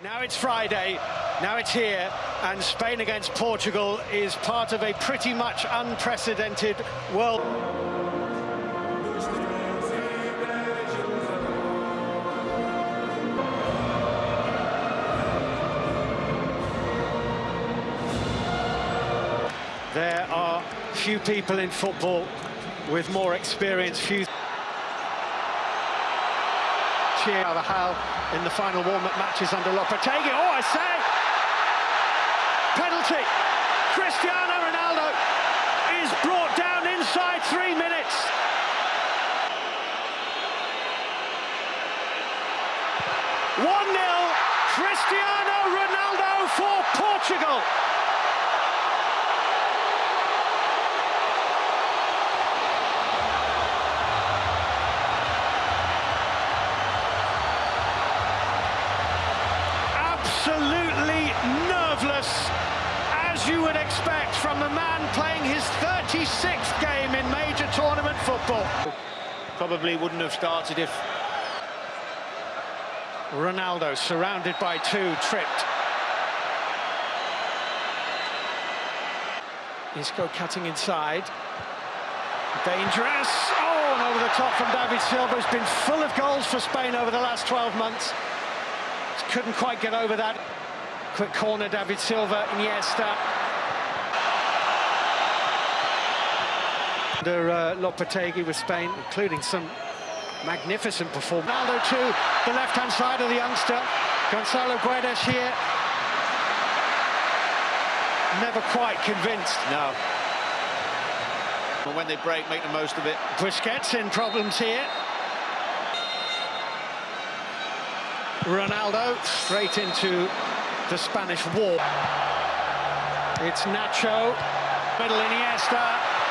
Now it's Friday, now it's here, and Spain against Portugal is part of a pretty much unprecedented world. There are few people in football with more experience, few cheer Carvajal in the final warm-up matches under Lopetegui. Oh, I say! Penalty! Cristiano Ronaldo is brought down inside three minutes. One 0 Cristiano Ronaldo for Portugal. As you would expect from a man playing his 36th game in major tournament football. Probably wouldn't have started if... Ronaldo surrounded by two, tripped. Isco cutting inside. Dangerous. Oh, and over the top from David Silva. Has been full of goals for Spain over the last 12 months. Couldn't quite get over that. Quick corner, David Silva, Iniesta. Under uh, Lopetegui with Spain, including some magnificent performance. Ronaldo to the left-hand side of the youngster. Gonçalo Guedes here. Never quite convinced. No. But when they break, make the most of it. Busquets in problems here. Ronaldo straight into the Spanish wall. It's Nacho, middle Iniesta,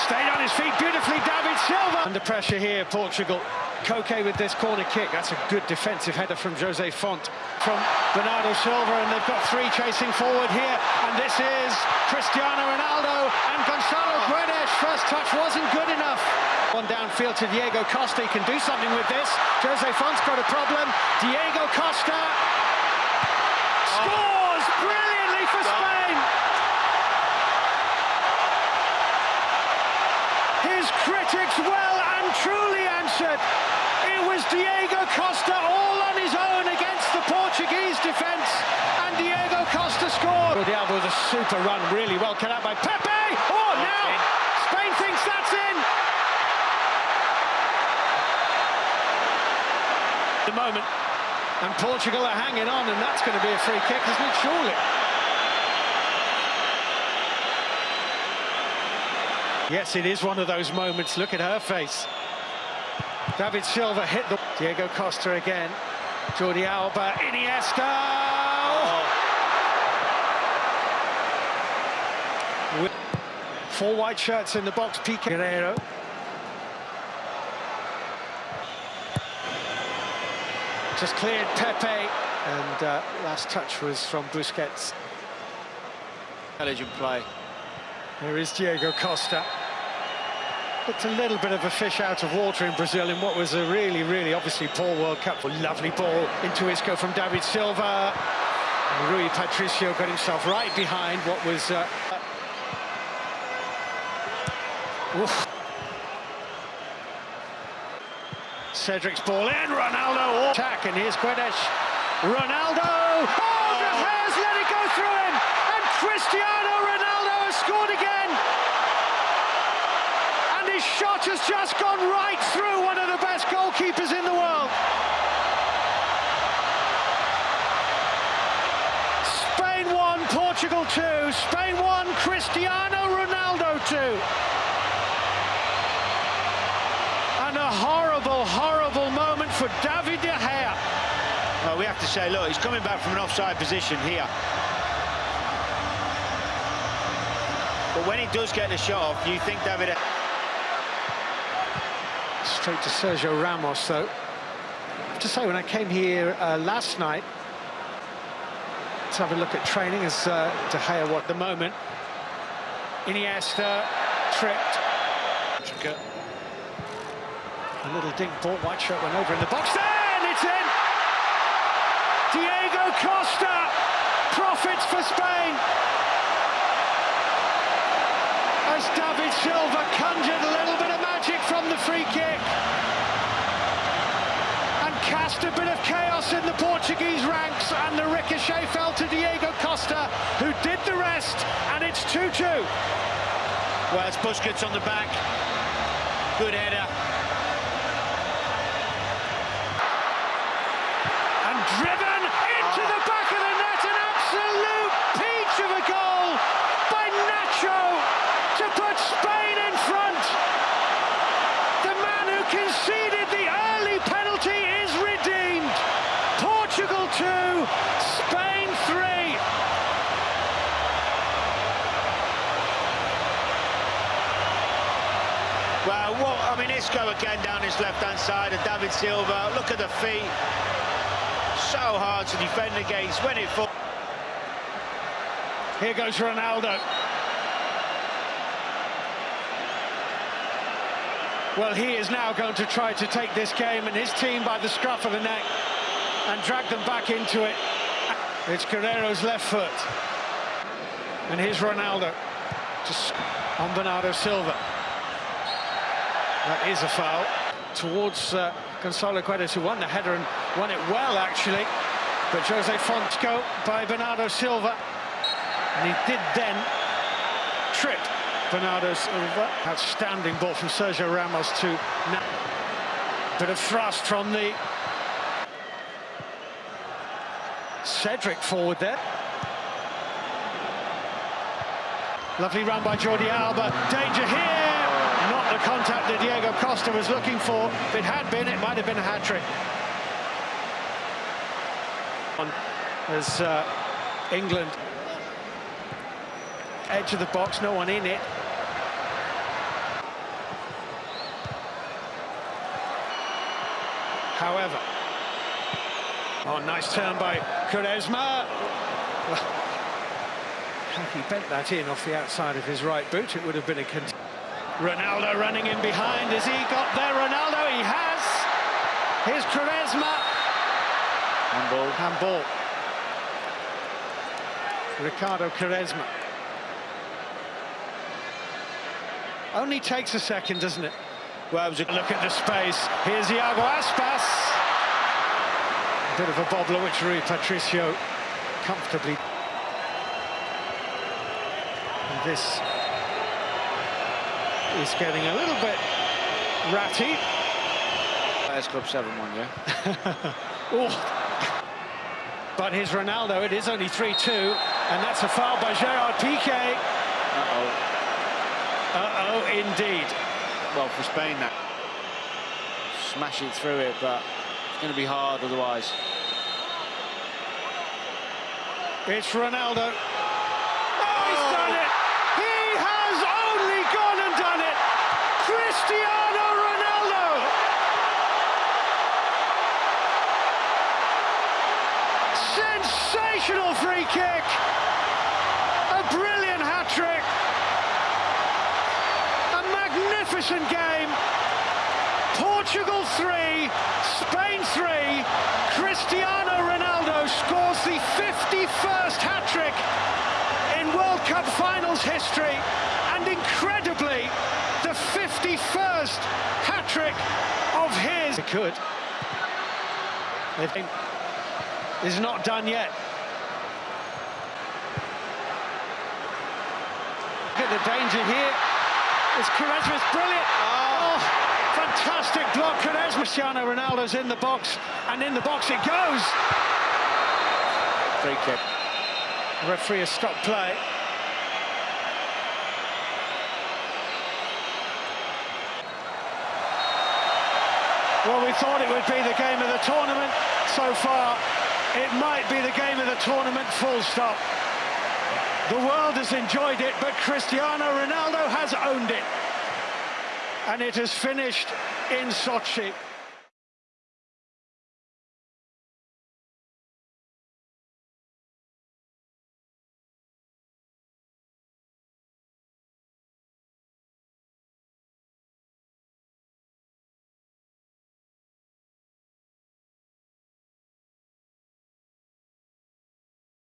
stayed on his feet beautifully, David Silva. Under pressure here, Portugal. Koke with this corner kick, that's a good defensive header from Jose Fonte. From Bernardo Silva, and they've got three chasing forward here, and this is Cristiano Ronaldo and Gonçalo Guedes. First touch wasn't good enough. One downfield to Diego Costa, he can do something with this. Jose Fonte's got a problem. Diego Costa scores brilliantly for Spain. His well and truly answered. It was Diego Costa all on his own against the Portuguese defence, and Diego Costa scored. Diabo with a super run, really well cut out by Pepe. Oh, now Spain thinks that's in. The moment, and Portugal are hanging on, and that's going to be a free kick, isn't it? Surely. Yes, it is one of those moments. Look at her face. David Silva hit the... Diego Costa again. Jordi Alba, Iniesta! With four white shirts in the box, Piqué Guerreiro. Just cleared Pepe, and uh, last touch was from Busquets. Intelligent play. Here is Diego Costa. Looked a little bit of a fish out of water in Brazil in what was a really, really obviously poor World Cup. Lovely ball into Isco from David Silva. And Rui Patricio got himself right behind what was... Uh. Cedric's ball in, Ronaldo attack, and here's Guedes. Ronaldo! Oh, De Gea's let it go through him! And Cristiano Ronaldo has scored again! His shot has just gone right through one of the best goalkeepers in the world. Spain won, Portugal two. Spain won, Cristiano Ronaldo two. And a horrible, horrible moment for David De Gea. Well, we have to say, look, he's coming back from an offside position here. But when he does get the shot off, you think David... To Sergio Ramos, though. I have to say, when I came here uh, last night, let's have a look at training as uh, De Gea what the moment. Iniesta tripped. A little dink ball, white shirt went over in the box, and it's in! Diego Costa profits for Spain. As David Silva conjured a little bit of magic from the free kick. And cast a bit of chaos in the Portuguese ranks. And the ricochet fell to Diego Costa, who did the rest. And it's 2-2. Well, it's Busquets on the back. Good header. And driven into the back of the net. An absolute peach of a goal by Nacho to put Spain in front. The man who conceded the early penalty is redeemed. Portugal 2, Spain 3. Well, what, I mean, Isco again down his left-hand side of David Silva. Look at the feet. So hard to defend against. When it falls. Here goes Ronaldo. Well, he is now going to try to take this game and his team by the scruff of the neck and drag them back into it. It's Guerreiro's left foot. And here's Ronaldo. Just on Bernardo Silva. That is a foul towards uh, Gonçalo Guedes, who won the header and won it well, actually. But Jose Fonseca by Bernardo Silva. And he did then trip Bernardo Silva. Outstanding ball from Sergio Ramos to now. Bit of thrust from the Cedric forward there. Lovely run by Jordi Alba. Danger here. Not the contact that Costa was looking for. If it had been, it might have been a hat-trick. As uh, England edge of the box, no one in it. However, oh, nice turn by Quaresma. He bent that in off the outside of his right boot, it would have been a... Ronaldo running in behind. Has he got there? Ronaldo, he has. Here's Quaresma. Handball. Handball. Ricardo Quaresma. Only takes a second, doesn't it? Well, it was a Look at the space. Here's Iago Aspas. A bit of a bobbler, which Rui Patricio comfortably. And this is getting a little bit ratty. S Club 7-1, yeah? Oh. But here's Ronaldo. It is only 3-2, and that's a foul by Gerard Piqué. Uh-oh. Uh-oh, indeed. Well, for Spain, that. Smash it through it, but it's going to be hard otherwise. It's Ronaldo. Oh, he's done it! He has only gone and done it! Cristiano Ronaldo! Sensational free kick! A brilliant hat-trick! A magnificent game! Portugal 3, Spain 3, Cristiano Ronaldo scores the 51st hat-trick in World Cup finals history and incredibly the 51st hat-trick of his. They could. It's not done yet. Look at the danger here. It's Quaresma's brilliant. Ah. Oh, fantastic block. Quaresma. Cristiano Ronaldo's in the box, and in the box it goes. Free kick. The referee has stopped play. Well, we thought it would be the game of the tournament. So far, it might be the game of the tournament, full stop. The world has enjoyed it, but Cristiano Ronaldo has owned it. And it has finished in Sochi.